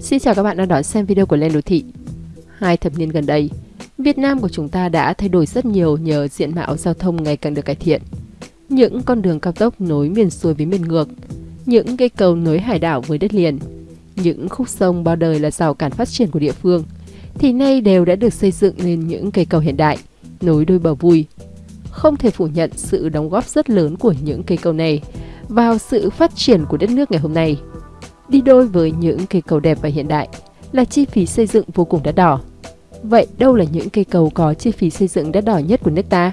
Xin chào các bạn đang đón xem video của Lên Đô Thị. Hai thập niên gần đây, Việt Nam của chúng ta đã thay đổi rất nhiều nhờ diện mạo giao thông ngày càng được cải thiện. Những con đường cao tốc nối miền xuôi với miền ngược, những cây cầu nối hải đảo với đất liền, những khúc sông bao đời là rào cản phát triển của địa phương, thì nay đều đã được xây dựng lên những cây cầu hiện đại, nối đôi bờ vui. Không thể phủ nhận sự đóng góp rất lớn của những cây cầu này vào sự phát triển của đất nước ngày hôm nay. Đi đôi với những cây cầu đẹp và hiện đại là chi phí xây dựng vô cùng đắt đỏ. Vậy đâu là những cây cầu có chi phí xây dựng đắt đỏ nhất của nước ta?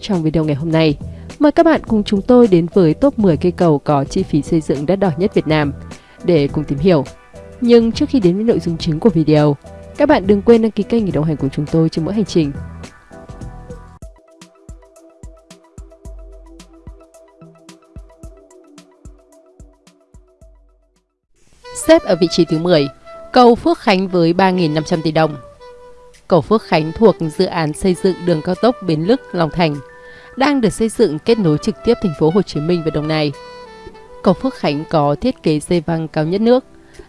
Trong video ngày hôm nay, mời các bạn cùng chúng tôi đến với top 10 cây cầu có chi phí xây dựng đắt đỏ nhất Việt Nam để cùng tìm hiểu. Nhưng trước khi đến với nội dung chính của video, các bạn đừng quên đăng ký kênh để đồng hành cùng chúng tôi trên mỗi hành trình. Xếp ở vị trí thứ 10, cầu Phước Khánh với 3.500 tỷ đồng. Cầu Phước Khánh thuộc dự án xây dựng đường cao tốc Bến Lức – Long Thành, đang được xây dựng kết nối trực tiếp thành phố Hồ Chí Minh và Đồng Nai. Cầu Phước Khánh có thiết kế dây văng cao nhất nước,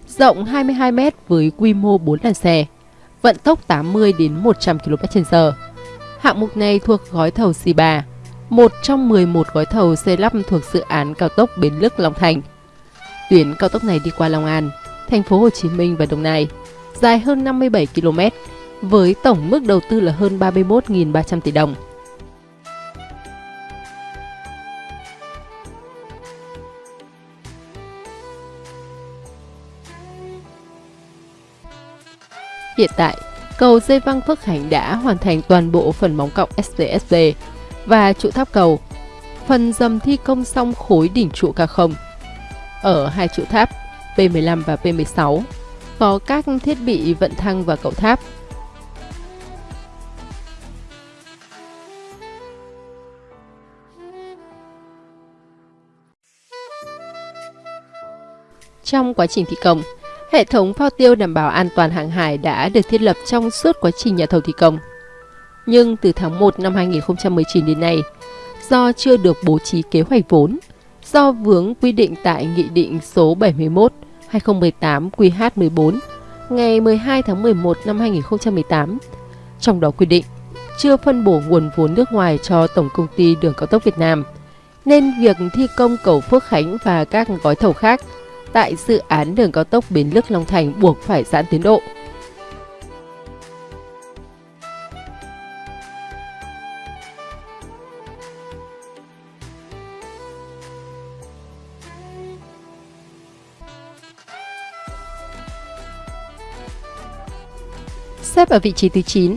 rộng 22 m với quy mô 4 làn xe, vận tốc 80 đến 100 km/h. Hạng mục này thuộc gói thầu C3, một trong 11 gói thầu xây lắp thuộc dự án cao tốc Bến Lức – Long Thành – Tuyến cao tốc này đi qua Long An, thành phố Hồ Chí Minh và Đồng Nai, dài hơn 57 km, với tổng mức đầu tư là hơn 31.300 tỷ đồng. Hiện tại, cầu dây văng Phước Khánh đã hoàn thành toàn bộ phần móng cọc SVSV và trụ tháp cầu. Phần dầm thi công xong khối đỉnh trụ K0 ở hai trụ tháp P15 và P16 có các thiết bị vận thăng và cầu tháp. Trong quá trình thi công, hệ thống phao tiêu đảm bảo an toàn hàng hải đã được thiết lập trong suốt quá trình nhà thầu thi công. Nhưng từ tháng 1 năm 2019 đến nay, do chưa được bố trí kế hoạch vốn, do vướng quy định tại Nghị định số 71 2018 QH14 ngày 12 tháng 11 năm 2018. Trong đó quy định chưa phân bổ nguồn vốn nước ngoài cho Tổng công ty Đường cao tốc Việt Nam, nên việc thi công cầu Phước Khánh và các gói thầu khác tại dự án đường cao tốc Bến Lức Long Thành buộc phải giãn tiến độ. Xếp ở vị trí thứ 9,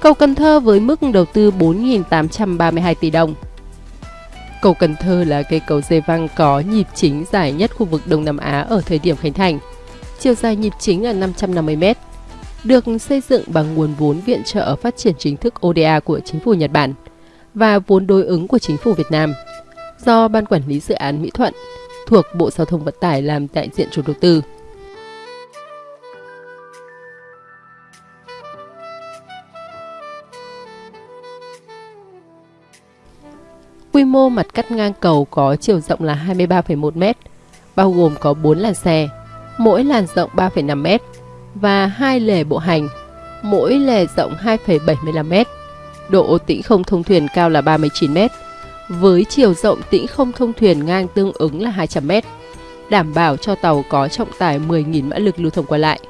cầu Cần Thơ với mức đầu tư 4.832 tỷ đồng. Cầu Cần Thơ là cây cầu dây văng có nhịp chính dài nhất khu vực Đông Nam Á ở thời điểm khánh thành. Chiều dài nhịp chính là 550 m, được xây dựng bằng nguồn vốn viện trợ phát triển chính thức ODA của chính phủ Nhật Bản và vốn đối ứng của chính phủ Việt Nam do Ban Quản lý Dự án Mỹ Thuận thuộc Bộ Giao thông Vận tải làm đại diện chủ đầu tư. Quy mô mặt cắt ngang cầu có chiều rộng là 23,1 m, bao gồm có 4 làn xe, mỗi làn rộng 3,5 m và hai lề bộ hành, mỗi lề rộng 2,75 m. Độ tĩnh không thông thuyền cao là 39 m, với chiều rộng tĩnh không thông thuyền ngang tương ứng là 200 m, đảm bảo cho tàu có trọng tải 10.000 mã lực lưu thông qua lại.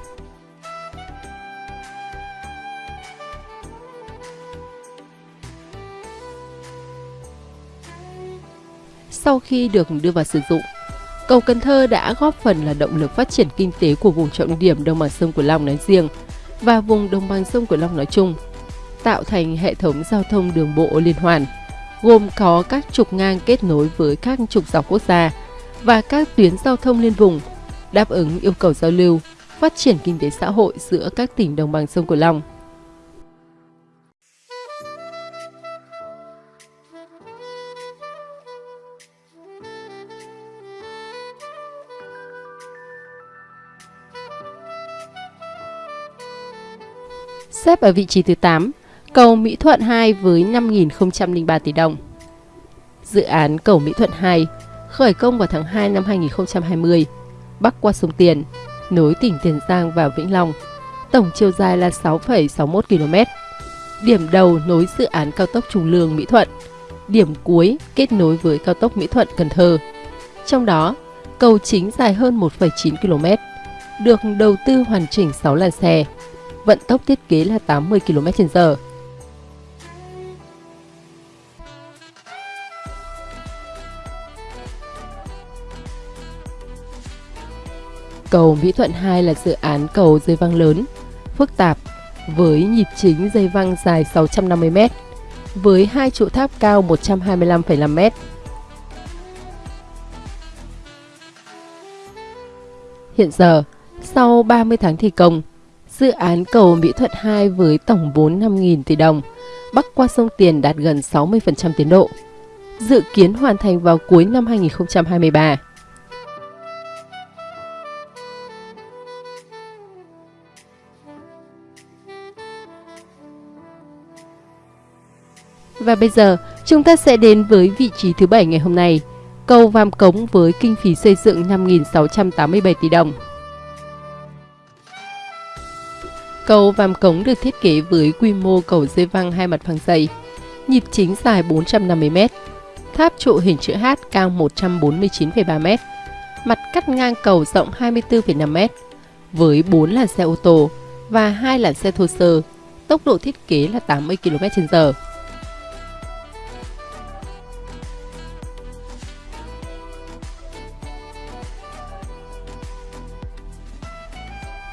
Khi được đưa vào sử dụng. Cầu Cần Thơ đã góp phần là động lực phát triển kinh tế của vùng trọng điểm đồng bằng sông Cửu Long nói riêng và vùng đồng bằng sông Cửu Long nói chung, tạo thành hệ thống giao thông đường bộ liên hoàn, gồm có các trục ngang kết nối với các trục dọc quốc gia và các tuyến giao thông liên vùng, đáp ứng yêu cầu giao lưu, phát triển kinh tế xã hội giữa các tỉnh đồng bằng sông Cửu Long. Xếp ở vị trí thứ 8, cầu Mỹ Thuận 2 với 5.003 tỷ đồng. Dự án cầu Mỹ Thuận 2 khởi công vào tháng 2 năm 2020, bắc qua sông Tiền, nối tỉnh Tiền Giang và Vĩnh Long. Tổng chiều dài là 6,61 km. Điểm đầu nối dự án cao tốc Trung Lương Mỹ Thuận. Điểm cuối kết nối với cao tốc Mỹ Thuận Cần Thơ. Trong đó, cầu chính dài hơn 1,9 km, được đầu tư hoàn chỉnh 6 làn xe. Vận tốc thiết kế là 80 km/h. Cầu Mỹ Thuận 2 là dự án cầu dây văng lớn, phức tạp, với nhịp chính dây văng dài 650m, với hai trụ tháp cao 125,5m. Hiện giờ, sau 30 tháng thi công, dự án cầu Mỹ Thuận 2 với tổng vốn 5.000 tỷ đồng, bắc qua sông Tiền đạt gần 60% tiến độ, dự kiến hoàn thành vào cuối năm 2023. Và bây giờ, chúng ta sẽ đến với vị trí thứ bảy ngày hôm nay, cầu Vam Cống với kinh phí xây dựng 5.687 tỷ đồng. Cầu Vam Cống được thiết kế với quy mô cầu dây văng hai mặt phẳng dày, nhịp chính dài 450m, tháp trụ hình chữ H cao 149,3m, mặt cắt ngang cầu rộng 24,5m, với 4 làn xe ô tô và 2 làn xe thô sơ, tốc độ thiết kế là 80 km/h.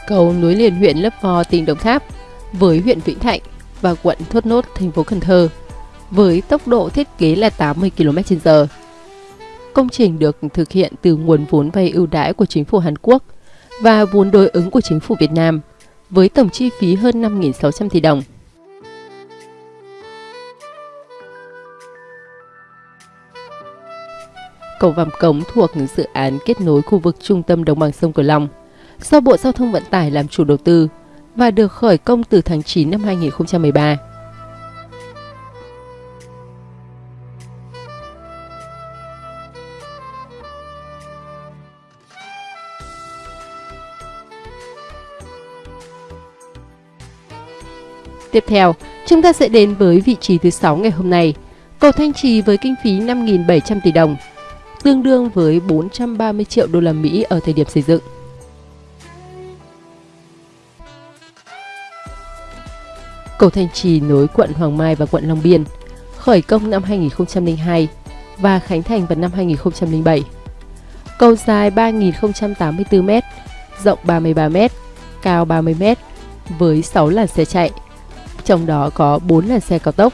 Cầu nối liền huyện Lấp Vò, tỉnh Đồng Tháp với huyện Vĩnh Thạnh và quận Thốt Nốt, thành phố Cần Thơ với tốc độ thiết kế là 80 km/h. Công trình được thực hiện từ nguồn vốn vay ưu đãi của chính phủ Hàn Quốc và vốn đối ứng của chính phủ Việt Nam với tổng chi phí hơn 5.600 tỷ đồng. Cầu Vàm Cống thuộc dự án kết nối khu vực trung tâm đồng bằng sông Cửu Long – do Bộ Giao thông Vận tải làm chủ đầu tư và được khởi công từ tháng 9 năm 2013. Tiếp theo, chúng ta sẽ đến với vị trí thứ 6 ngày hôm nay. Cầu Thanh Trì với kinh phí 5.700 tỷ đồng, tương đương với 430 triệu đô la Mỹ ở thời điểm xây dựng. Cầu Thanh Trì nối quận Hoàng Mai và quận Long Biên, khởi công năm 2002 và khánh thành vào năm 2007. Cầu dài 3.084m, rộng 33m, cao 30m, với 6 làn xe chạy, trong đó có 4 làn xe cao tốc.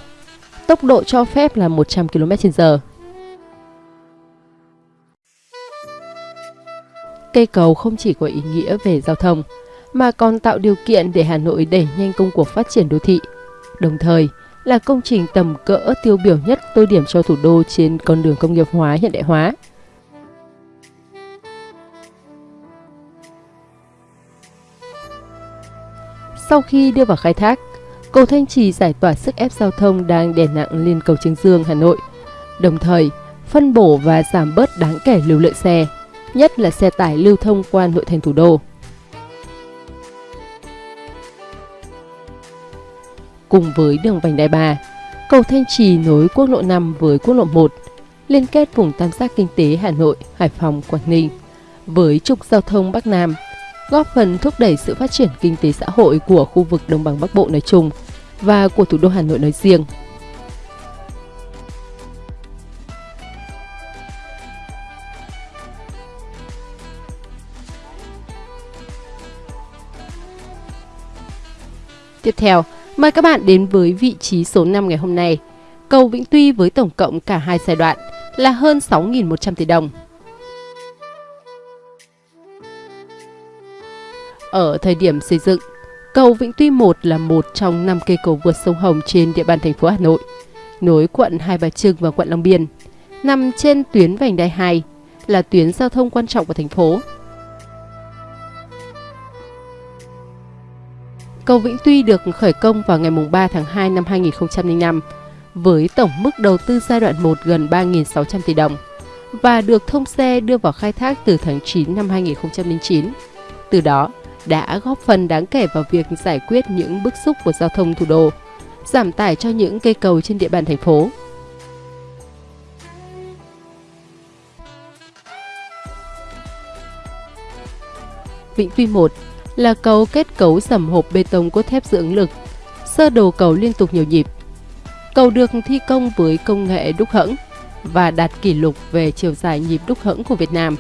Tốc độ cho phép là 100 km/h. Cây cầu không chỉ có ý nghĩa về giao thông, mà còn tạo điều kiện để Hà Nội đẩy nhanh công cuộc phát triển đô thị. Đồng thời, là công trình tầm cỡ tiêu biểu nhất tô điểm cho thủ đô trên con đường công nghiệp hóa hiện đại hóa. Sau khi đưa vào khai thác, cầu Thanh Trì giải tỏa sức ép giao thông đang đè nặng lên cầu Trương Dương, Hà Nội. Đồng thời, phân bổ và giảm bớt đáng kể lưu lượng xe, nhất là xe tải lưu thông qua nội thành thủ đô. Cùng với đường vành đai 3. Cầu Thanh Trì nối quốc lộ 5 với quốc lộ 1, liên kết vùng tam giác kinh tế Hà Nội, Hải Phòng, Quảng Ninh với trục giao thông Bắc Nam, góp phần thúc đẩy sự phát triển kinh tế xã hội của khu vực Đồng bằng Bắc Bộ nói chung và của thủ đô Hà Nội nói riêng. Tiếp theo, Mời các bạn đến với vị trí số 5 ngày hôm nay. Cầu Vĩnh Tuy với tổng cộng cả hai giai đoạn là hơn 6.100 tỷ đồng. Ở thời điểm xây dựng, cầu Vĩnh Tuy 1 là một trong 5 cây cầu vượt sông Hồng trên địa bàn thành phố Hà Nội, nối quận Hai Bà Trưng và quận Long Biên, nằm trên tuyến vành đai 2, là tuyến giao thông quan trọng của thành phố Cầu Vĩnh Tuy được khởi công vào ngày 3 tháng 2 năm 2005 với tổng mức đầu tư giai đoạn 1 gần 3.600 tỷ đồng và được thông xe đưa vào khai thác từ tháng 9 năm 2009. Từ đó, đã góp phần đáng kể vào việc giải quyết những bức xúc của giao thông thủ đô, giảm tải cho những cây cầu trên địa bàn thành phố. Vĩnh Tuy 1 là cầu kết cấu sầm hộp bê tông cốt thép dưỡng ứng lực, sơ đồ cầu liên tục nhiều nhịp. Cầu được thi công với công nghệ đúc hẫng và đạt kỷ lục về chiều dài nhịp đúc hẫng của Việt Nam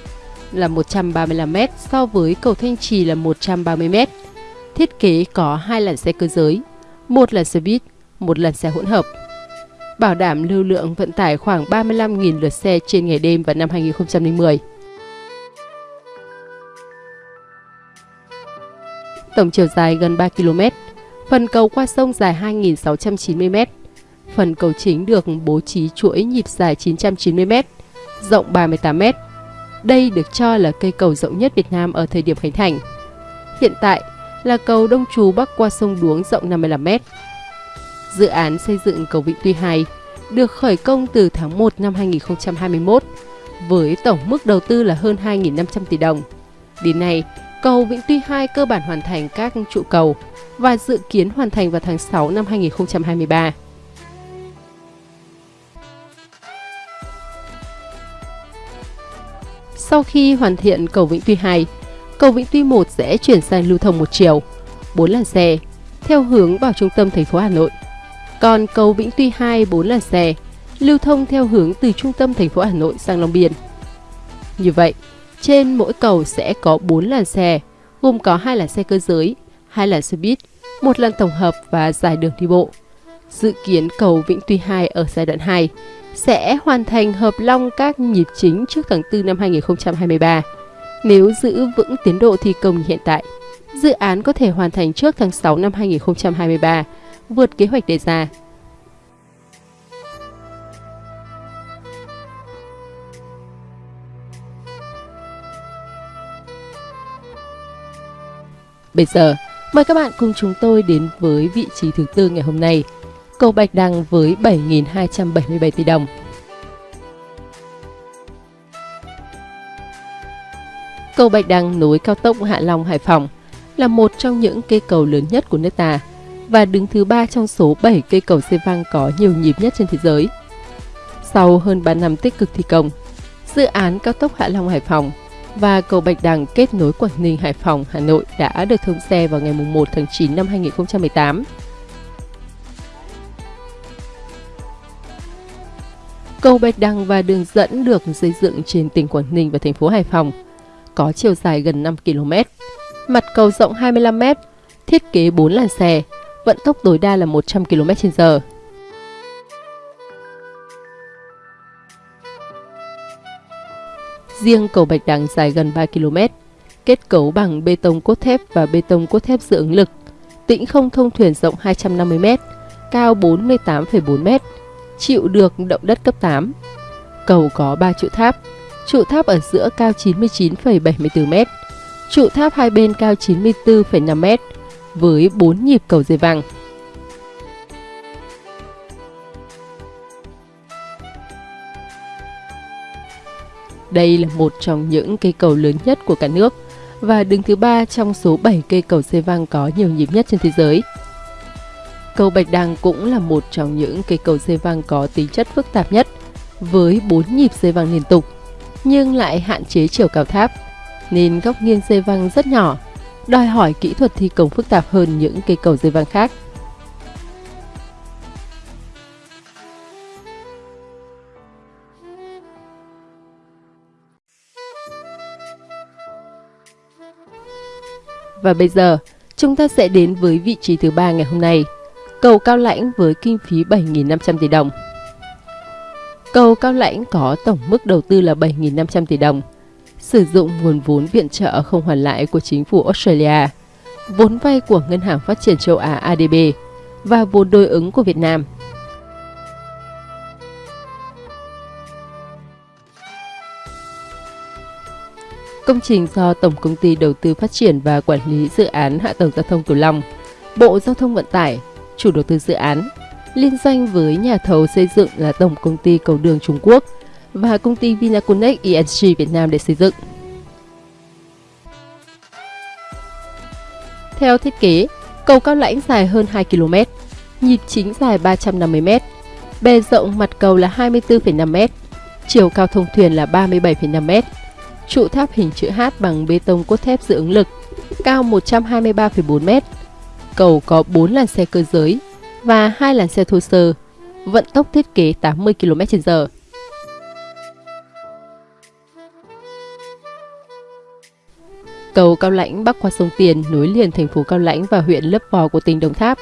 là 135m so với cầu Thanh Trì là 130m. Thiết kế có hai làn xe cơ giới, một là xe buýt, một làn xe hỗn hợp. Bảo đảm lưu lượng vận tải khoảng 35.000 lượt xe trên ngày đêm vào năm 2010. Tổng chiều dài gần 3 km, phần cầu qua sông dài 2.690 m. Phần cầu chính được bố trí chuỗi nhịp dài 990 m, rộng 38 m. Đây được cho là cây cầu rộng nhất Việt Nam ở thời điểm khánh thành. Hiện tại là cầu Đông Trú bắc qua sông Đuống rộng 55 m. Dự án xây dựng cầu Vịnh Tuy 2 được khởi công từ tháng 1 năm 2021 với tổng mức đầu tư là hơn 2.500 tỷ đồng. Đến nay, cầu Vĩnh Tuy 2 cơ bản hoàn thành các trụ cầu và dự kiến hoàn thành vào tháng 6 năm 2023. Sau khi hoàn thiện cầu Vĩnh Tuy 2, cầu Vĩnh Tuy 1 sẽ chuyển sang lưu thông một chiều, 4 làn xe, theo hướng vào trung tâm thành phố Hà Nội. Còn cầu Vĩnh Tuy 2 4 làn xe, lưu thông theo hướng từ trung tâm thành phố Hà Nội sang Long Biên. Như vậy, trên mỗi cầu sẽ có 4 làn xe, gồm có hai làn xe cơ giới, hai làn xe buýt, một làn tổng hợp và dài đường đi bộ. Dự kiến cầu Vĩnh Tuy 2 ở giai đoạn 2 sẽ hoàn thành hợp long các nhịp chính trước tháng 4 năm 2023. Nếu giữ vững tiến độ thi công như hiện tại, dự án có thể hoàn thành trước tháng 6 năm 2023, vượt kế hoạch đề ra. Bây giờ, mời các bạn cùng chúng tôi đến với vị trí thứ tư ngày hôm nay, cầu Bạch Đằng với 7.277 tỷ đồng. Cầu Bạch Đằng nối cao tốc Hạ Long Hải Phòng là một trong những cây cầu lớn nhất của nước ta và đứng thứ ba trong số 7 cây cầu xe văng có nhiều nhịp nhất trên thế giới. Sau hơn 3 năm tích cực thi công, dự án cao tốc Hạ Long Hải Phòng và cầu Bạch Đằng kết nối Quảng Ninh, Hải Phòng, Hà Nội đã được thông xe vào ngày 1 tháng 9 năm 2018. Cầu Bạch Đằng và đường dẫn được xây dựng trên tỉnh Quảng Ninh và thành phố Hải Phòng, có chiều dài gần 5 km, mặt cầu rộng 25 m, thiết kế 4 làn xe, vận tốc tối đa là 100 km/h. Riêng cầu Bạch Đằng dài gần 3 km, kết cấu bằng bê tông cốt thép và bê tông cốt thép dự ứng lực, tĩnh không thông thuyền rộng 250 m, cao 48,4 m, chịu được động đất cấp 8. Cầu có 3 trụ tháp, trụ tháp ở giữa cao 99,74 m, trụ tháp hai bên cao 94,5 m, với 4 nhịp cầu dây vàng. Đây là một trong những cây cầu lớn nhất của cả nước và đứng thứ ba trong số 7 cây cầu dây văng có nhiều nhịp nhất trên thế giới. Cầu Bạch Đằng cũng là một trong những cây cầu dây văng có tính chất phức tạp nhất, với 4 nhịp dây văng liên tục, nhưng lại hạn chế chiều cao tháp, nên góc nghiêng dây văng rất nhỏ, đòi hỏi kỹ thuật thi công phức tạp hơn những cây cầu dây văng khác. Và bây giờ, chúng ta sẽ đến với vị trí thứ ba ngày hôm nay, cầu Cao Lãnh với kinh phí 7.500 tỷ đồng. Cầu Cao Lãnh có tổng mức đầu tư là 7.500 tỷ đồng, sử dụng nguồn vốn viện trợ không hoàn lại của chính phủ Australia, vốn vay của Ngân hàng Phát triển châu Á ADB và vốn đối ứng của Việt Nam. Công trình do Tổng Công ty Đầu tư Phát triển và Quản lý Dự án Hạ tầng Giao thông Cửu Long, Bộ Giao thông Vận tải, chủ đầu tư dự án, liên doanh với nhà thầu xây dựng là Tổng Công ty Cầu đường Trung Quốc và công ty Vinaconex ESG Việt Nam để xây dựng. Theo thiết kế, cầu Cao Lãnh dài hơn 2 km, nhịp chính dài 350 m, bề rộng mặt cầu là 24,5 m, chiều cao thông thuyền là 37,5 m. Trụ tháp hình chữ H bằng bê tông cốt thép dự ứng lực, cao 123,4 m. Cầu có 4 làn xe cơ giới và 2 làn xe thô sơ, vận tốc thiết kế 80 km/h. Cầu Cao Lãnh bắc qua sông Tiền nối liền thành phố Cao Lãnh và huyện Lấp Vò của tỉnh Đồng Tháp.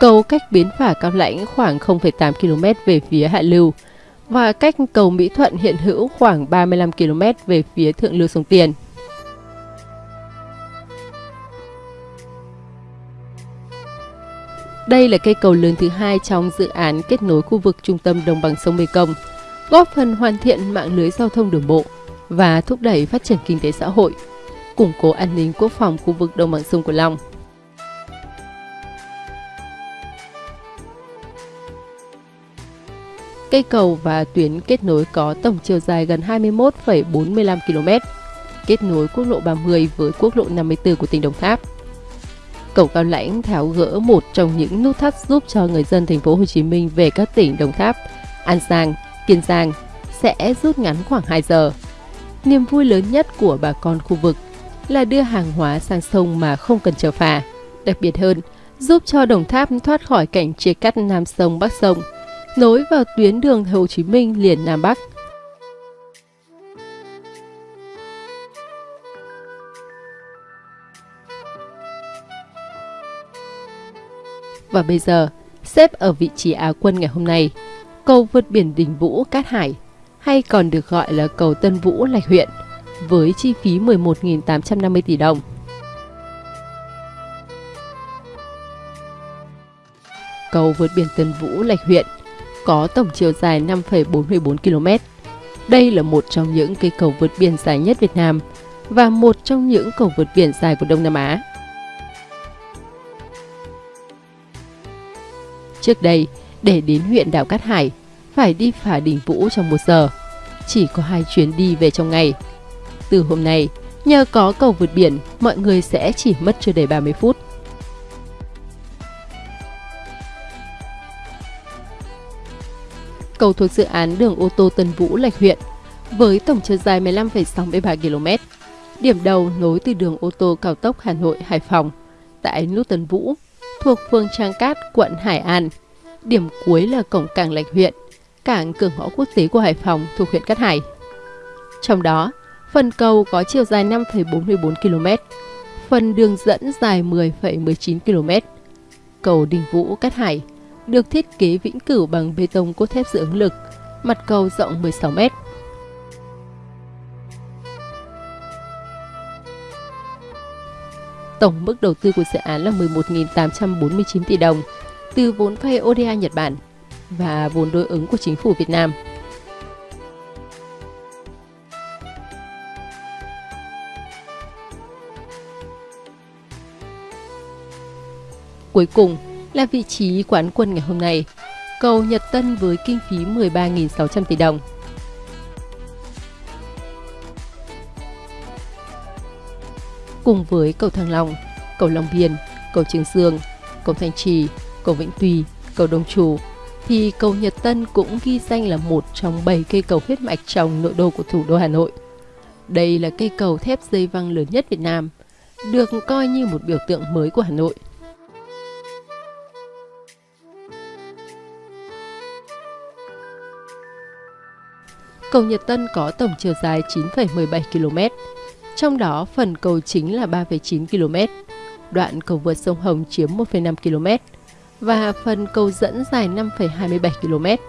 Cầu cách bến phả Cao Lãnh khoảng 0,8 km về phía hạ lưu và cách cầu Mỹ Thuận hiện hữu khoảng 35 km về phía thượng lưu sông Tiền. Đây là cây cầu lớn thứ hai trong dự án kết nối khu vực trung tâm đồng bằng sông Mekong, góp phần hoàn thiện mạng lưới giao thông đường bộ và thúc đẩy phát triển kinh tế xã hội, củng cố an ninh quốc phòng khu vực đồng bằng sông Cửu Long. Cây cầu và tuyến kết nối có tổng chiều dài gần 21,45 km, kết nối quốc lộ 30 với quốc lộ 54 của tỉnh Đồng Tháp. Cầu Cao Lãnh tháo gỡ một trong những nút thắt giúp cho người dân thành phố Hồ Chí Minh về các tỉnh Đồng Tháp, An Giang, Kiên Giang sẽ rút ngắn khoảng 2 giờ. Niềm vui lớn nhất của bà con khu vực là đưa hàng hóa sang sông mà không cần chờ phà. Đặc biệt hơn, giúp cho Đồng Tháp thoát khỏi cảnh chia cắt Nam sông Bắc sông, nối vào tuyến đường Hồ Chí Minh liền Nam Bắc. Và bây giờ, xếp ở vị trí Á quân ngày hôm nay, cầu vượt biển Đình Vũ Cát Hải, hay còn được gọi là cầu Tân Vũ Lạch huyện, với chi phí 11.850 tỷ đồng. Cầu vượt biển Tân Vũ Lạch huyện có tổng chiều dài 5,44 km. Đây là một trong những cây cầu vượt biển dài nhất Việt Nam và một trong những cầu vượt biển dài của Đông Nam Á. Trước đây, để đến huyện đảo Cát Hải, phải đi phà đỉnh Vũ trong một giờ. Chỉ có hai chuyến đi về trong ngày. Từ hôm nay, nhờ có cầu vượt biển, mọi người sẽ chỉ mất chưa đầy 30 phút. Cầu thuộc dự án đường ô tô Tân Vũ Lạch huyện, với tổng chiều dài 15,63 km. Điểm đầu nối từ đường ô tô cao tốc Hà Nội Hải Phòng tại nút Tân Vũ thuộc phường Trang Cát, quận Hải An. Điểm cuối là cổng cảng Lạch huyện, cảng cửa ngõ quốc tế của Hải Phòng thuộc huyện Cát Hải. Trong đó, phần cầu có chiều dài 5,44 km, phần đường dẫn dài 10,19 km. Cầu Đình Vũ Cát Hải được thiết kế vĩnh cửu bằng bê tông cốt thép dự ứng lực, mặt cầu rộng 16 mét. Tổng mức đầu tư của dự án là 11.849 tỷ đồng từ vốn vay ODA Nhật Bản và vốn đối ứng của chính phủ Việt Nam. Cuối cùng là vị trí quán quân ngày hôm nay, cầu Nhật Tân với kinh phí 13.600 tỷ đồng. cùng với cầu Thăng Long, cầu Long Biên, cầu Trường Dương, cầu Thanh Trì, cầu Vĩnh Tùy, cầu Đông Trù, thì cầu Nhật Tân cũng ghi danh là một trong 7 cây cầu huyết mạch trong nội đô của thủ đô Hà Nội. Đây là cây cầu thép dây văng lớn nhất Việt Nam, được coi như một biểu tượng mới của Hà Nội. Cầu Nhật Tân có tổng chiều dài 9,17 km, trong đó phần cầu chính là 3,9 km, đoạn cầu vượt sông Hồng chiếm 1,5 km và phần cầu dẫn dài 5,27 km.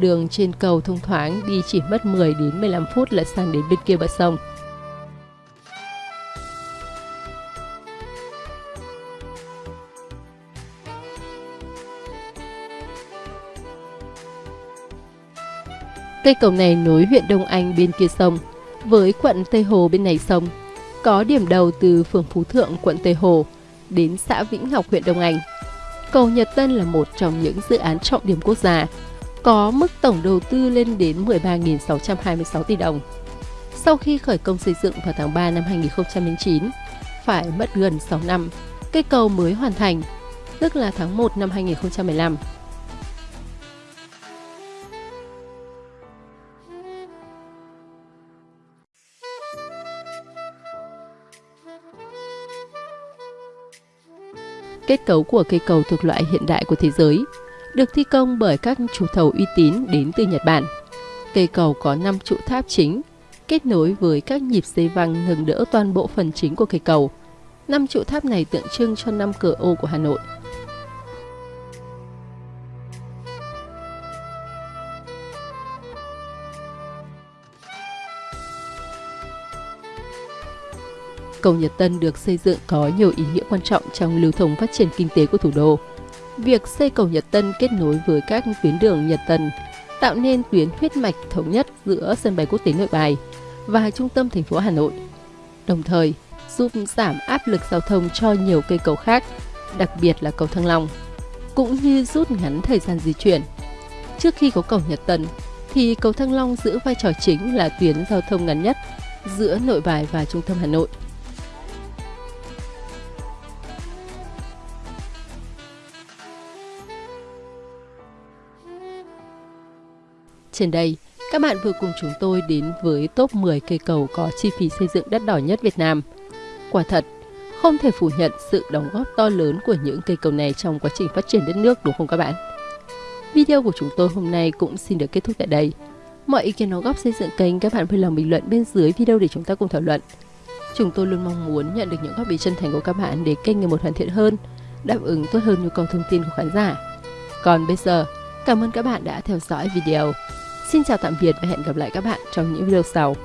Đường trên cầu thông thoáng đi chỉ mất 10 đến 15 phút là sang đến bên kia bờ sông. Cây cầu này nối huyện Đông Anh bên kia sông với quận Tây Hồ bên này sông, có điểm đầu từ phường Phú Thượng, quận Tây Hồ đến xã Vĩnh Ngọc, huyện Đông Anh. Cầu Nhật Tân là một trong những dự án trọng điểm quốc gia, có mức tổng đầu tư lên đến 13.626 tỷ đồng. Sau khi khởi công xây dựng vào tháng 3 năm 2009, phải mất gần 6 năm, Cây cầu mới hoàn thành, tức là tháng 1 năm 2015. Kết cấu của cây cầu thuộc loại hiện đại của thế giới, được thi công bởi các chủ thầu uy tín đến từ Nhật Bản. Cây cầu có 5 trụ tháp chính, kết nối với các nhịp dây văng nâng đỡ toàn bộ phần chính của cây cầu. Năm trụ tháp này tượng trưng cho năm cửa ô của Hà Nội. Cầu Nhật Tân được xây dựng có nhiều ý nghĩa quan trọng trong lưu thông phát triển kinh tế của thủ đô. Việc xây cầu Nhật Tân kết nối với các tuyến đường Nhật Tân tạo nên tuyến huyết mạch thống nhất giữa sân bay quốc tế Nội Bài và trung tâm thành phố Hà Nội. Đồng thời, giúp giảm áp lực giao thông cho nhiều cây cầu khác, đặc biệt là cầu Thăng Long, cũng như rút ngắn thời gian di chuyển. Trước khi có cầu Nhật Tân, thì cầu Thăng Long giữ vai trò chính là tuyến giao thông ngắn nhất giữa Nội Bài và trung tâm Hà Nội. Trên đây, các bạn vừa cùng chúng tôi đến với top 10 cây cầu có chi phí xây dựng đắt đỏ nhất Việt Nam. Quả thật, không thể phủ nhận sự đóng góp to lớn của những cây cầu này trong quá trình phát triển đất nước đúng không các bạn? Video của chúng tôi hôm nay cũng xin được kết thúc tại đây. Mọi ý kiến đóng góp xây dựng kênh các bạn vui lòng bình luận bên dưới video để chúng ta cùng thảo luận. Chúng tôi luôn mong muốn nhận được những góp ý chân thành của các bạn để kênh ngày một hoàn thiện hơn, đáp ứng tốt hơn nhu cầu thông tin của khán giả. Còn bây giờ, cảm ơn các bạn đã theo dõi video. Xin chào tạm biệt và hẹn gặp lại các bạn trong những video sau.